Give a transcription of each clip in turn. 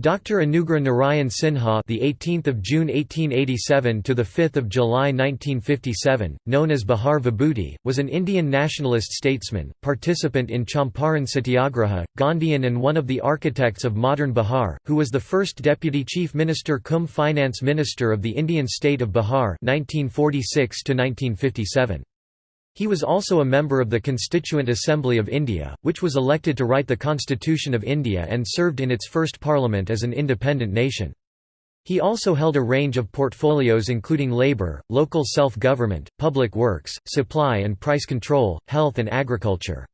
Dr. Anugrah Narayan Sinha, the 18th of June 1887 to the 5th of July 1957, known as Bihar Vibhuti, was an Indian nationalist statesman, participant in Champaran Satyagraha, Gandhian and one of the architects of modern Bihar, who was the first deputy chief minister cum finance minister of the Indian state of Bihar 1946 to 1957. He was also a member of the Constituent Assembly of India, which was elected to write the Constitution of India and served in its first parliament as an independent nation. He also held a range of portfolios including labour, local self-government, public works, supply and price control, health and agriculture.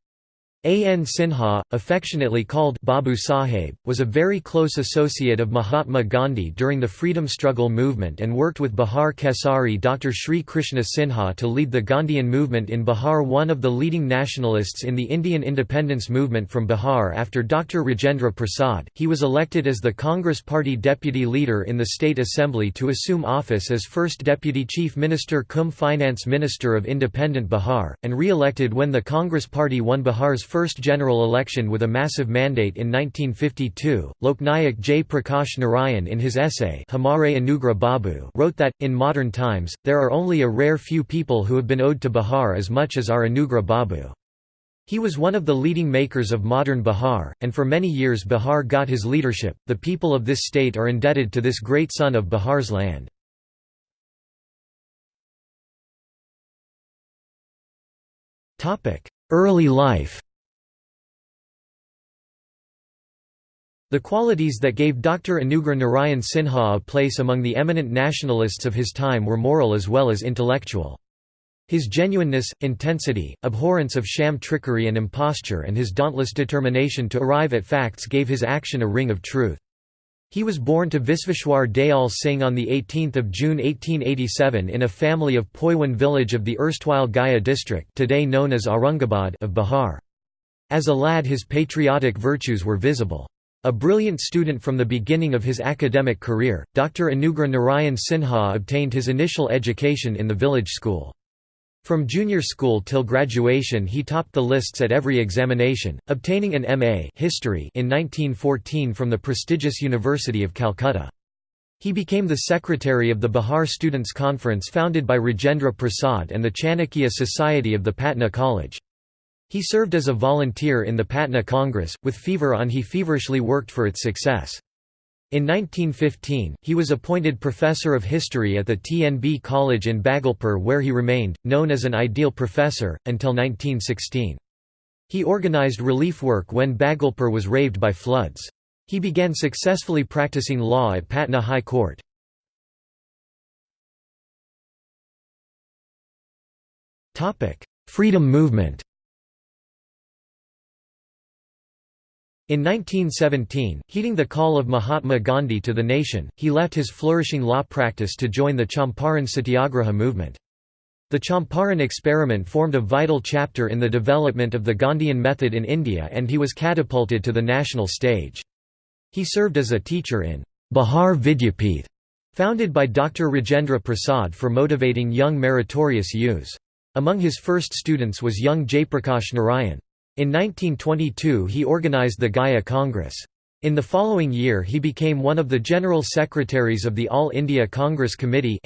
A. N. Sinha, affectionately called Babu Saheb, was a very close associate of Mahatma Gandhi during the freedom struggle movement and worked with Bihar Kesari Dr. Sri Krishna Sinha to lead the Gandhian movement in Bihar one of the leading nationalists in the Indian independence movement from Bihar after Dr. Rajendra Prasad, he was elected as the Congress Party deputy leader in the State Assembly to assume office as first deputy chief minister cum finance minister of independent Bihar, and re-elected when the Congress Party won Bihar's first general election with a massive mandate in 1952. Loknayak Jayaprakash Narayan in his essay Hamare Anugrah Babu wrote that, in modern times, there are only a rare few people who have been owed to Bihar as much as our Anugrah Babu. He was one of the leading makers of modern Bihar, and for many years Bihar got his leadership. The people of this state are indebted to this great son of Bihar's land. Early life The qualities that gave Dr. Anugrah Narayan Sinha a place among the eminent nationalists of his time were moral as well as intellectual. His genuineness, intensity, abhorrence of sham trickery and imposture and his dauntless determination to arrive at facts gave his action a ring of truth. He was born to Visveshwar Dayal Singh on 18 June 1887 in a family of Poiwan village of the erstwhile Gaya district today known as Aurangabad of Bihar. As a lad his patriotic virtues were visible. A brilliant student from the beginning of his academic career, Dr. Anugrah Narayan Sinha obtained his initial education in the village school. From junior school till graduation he topped the lists at every examination, obtaining an M.A. History in 1914 from the prestigious University of Calcutta. He became the secretary of the Bihar Students' Conference founded by Rajendra Prasad and the Chanakya Society of the Patna College. He served as a volunteer in the Patna Congress, with fever on he feverishly worked for its success. In 1915, he was appointed professor of history at the TNB College in Bhagalpur where he remained, known as an ideal professor, until 1916. He organized relief work when Bhagalpur was raved by floods. He began successfully practicing law at Patna High Court. Freedom movement In 1917, heeding the call of Mahatma Gandhi to the nation, he left his flourishing law practice to join the Champaran Satyagraha movement. The Champaran experiment formed a vital chapter in the development of the Gandhian method in India and he was catapulted to the national stage. He served as a teacher in Bihar Vidyapith, founded by Dr. Rajendra Prasad for motivating young meritorious youths. Among his first students was young Jayaprakash Narayan. In 1922 he organized the Gaya Congress. In the following year he became one of the general secretaries of the All India Congress Committee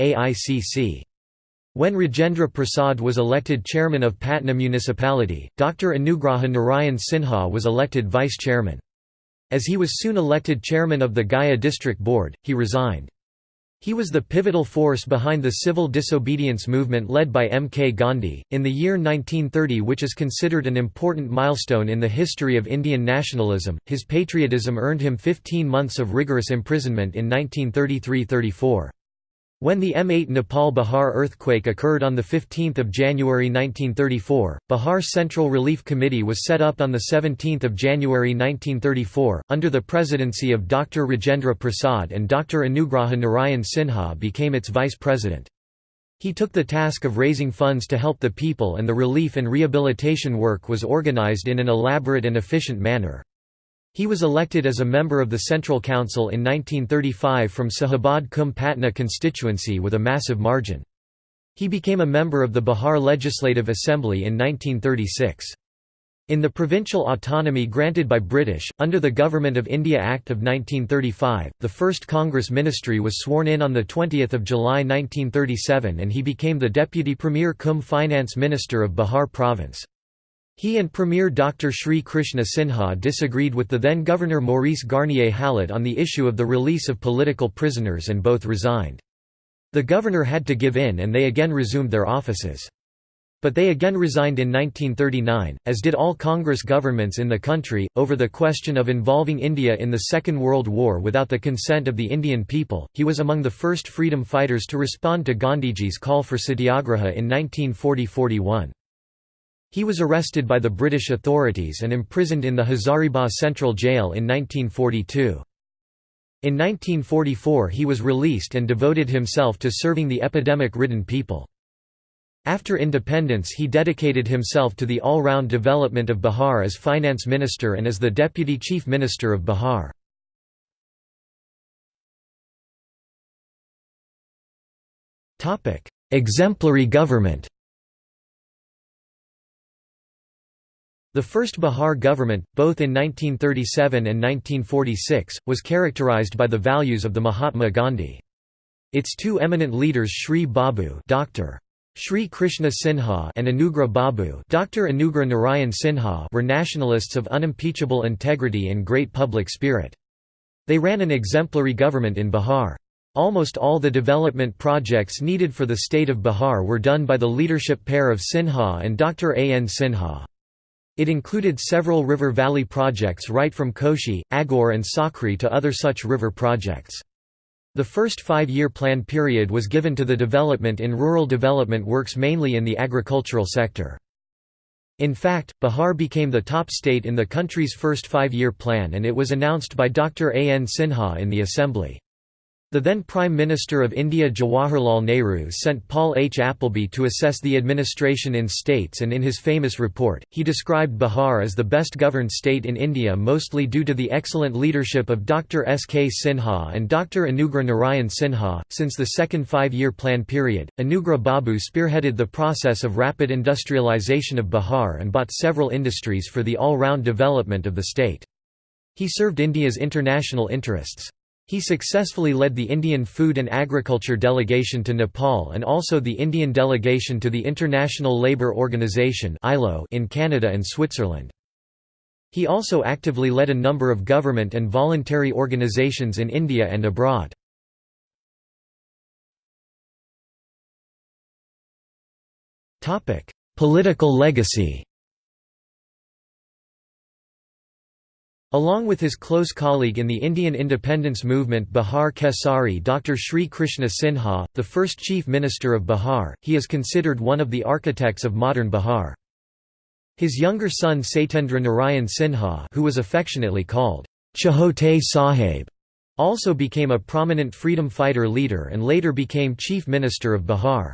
When Rajendra Prasad was elected chairman of Patna municipality, Dr. Anugraha Narayan Sinha was elected vice chairman. As he was soon elected chairman of the Gaya district board, he resigned. He was the pivotal force behind the civil disobedience movement led by M. K. Gandhi. In the year 1930, which is considered an important milestone in the history of Indian nationalism, his patriotism earned him 15 months of rigorous imprisonment in 1933 34. When the M8 Nepal-Bihar earthquake occurred on 15 January 1934, Bihar Central Relief Committee was set up on 17 January 1934, under the presidency of Dr. Rajendra Prasad and Dr. Anugraha Narayan Sinha became its vice president. He took the task of raising funds to help the people and the relief and rehabilitation work was organized in an elaborate and efficient manner. He was elected as a member of the Central Council in 1935 from Shahabad cum Patna constituency with a massive margin. He became a member of the Bihar Legislative Assembly in 1936. In the provincial autonomy granted by British, under the Government of India Act of 1935, the first Congress ministry was sworn in on 20 July 1937 and he became the Deputy Premier cum Finance Minister of Bihar Province. He and Premier Dr. Sri Krishna Sinha disagreed with the then Governor Maurice Garnier Hallett on the issue of the release of political prisoners and both resigned. The governor had to give in and they again resumed their offices. But they again resigned in 1939, as did all Congress governments in the country, over the question of involving India in the Second World War without the consent of the Indian people. He was among the first freedom fighters to respond to Gandhiji's call for satyagraha in 1940 41. He was arrested by the British authorities and imprisoned in the Hazaribagh Central Jail in 1942. In 1944 he was released and devoted himself to serving the epidemic-ridden people. After independence he dedicated himself to the all-round development of Bihar as finance minister and as the deputy chief minister of Bihar. Exemplary government The first Bihar government, both in 1937 and 1946, was characterized by the values of the Mahatma Gandhi. Its two eminent leaders Sri Babu Dr. Sri Krishna Sinha and Anugrah Babu Dr. Anugrah Narayan Sinha were nationalists of unimpeachable integrity and great public spirit. They ran an exemplary government in Bihar. Almost all the development projects needed for the state of Bihar were done by the leadership pair of Sinha and Dr. A. N. Sinha. It included several river valley projects right from Koshi, Aghore and Sakri to other such river projects. The first five-year plan period was given to the development in rural development works mainly in the agricultural sector. In fact, Bihar became the top state in the country's first five-year plan and it was announced by Dr. A. N. Sinha in the Assembly. The then Prime Minister of India Jawaharlal Nehru sent Paul H. Appleby to assess the administration in states and in his famous report, he described Bihar as the best governed state in India mostly due to the excellent leadership of Dr. S. K. Sinha and Dr. Anugrah Narayan Sinha. Since the second five-year plan period, Anugrah Babu spearheaded the process of rapid industrialization of Bihar and bought several industries for the all-round development of the state. He served India's international interests. He successfully led the Indian Food and Agriculture Delegation to Nepal and also the Indian delegation to the International Labour Organization ILO in Canada and Switzerland. He also actively led a number of government and voluntary organizations in India and abroad. Political legacy Along with his close colleague in the Indian independence movement Bihar Kesari Dr. Sri Krishna Sinha, the first Chief Minister of Bihar, he is considered one of the architects of modern Bihar. His younger son Satyendra Narayan Sinha who was affectionately called Chhote Sahib, also became a prominent freedom fighter leader and later became Chief Minister of Bihar.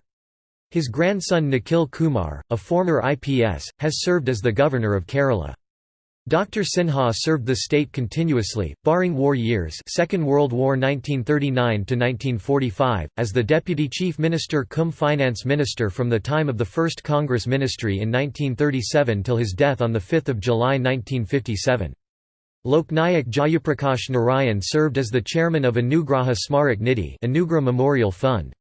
His grandson Nikhil Kumar, a former IPS, has served as the Governor of Kerala. Dr. Sinha served the state continuously, barring war years Second World War 1939–1945, as the Deputy Chief Minister cum Finance Minister from the time of the First Congress Ministry in 1937 till his death on 5 July 1957. Loknayak Jayaprakash Narayan served as the chairman of Anugraha Smarak Nidhi Anugrah Memorial Fund.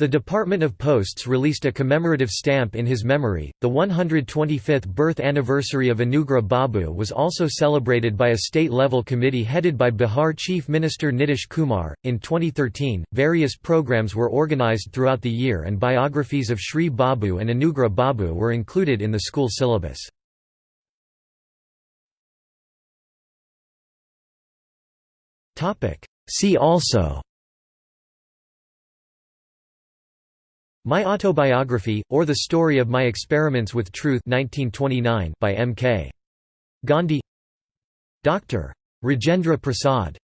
The Department of Posts released a commemorative stamp in his memory. The 125th birth anniversary of Anugrah Babu was also celebrated by a state level committee headed by Bihar Chief Minister Nitish Kumar. In 2013, various programs were organized throughout the year and biographies of Sri Babu and Anugrah Babu were included in the school syllabus. See also My Autobiography, or The Story of My Experiments with Truth 1929 by M. K. Gandhi Dr. Rajendra Prasad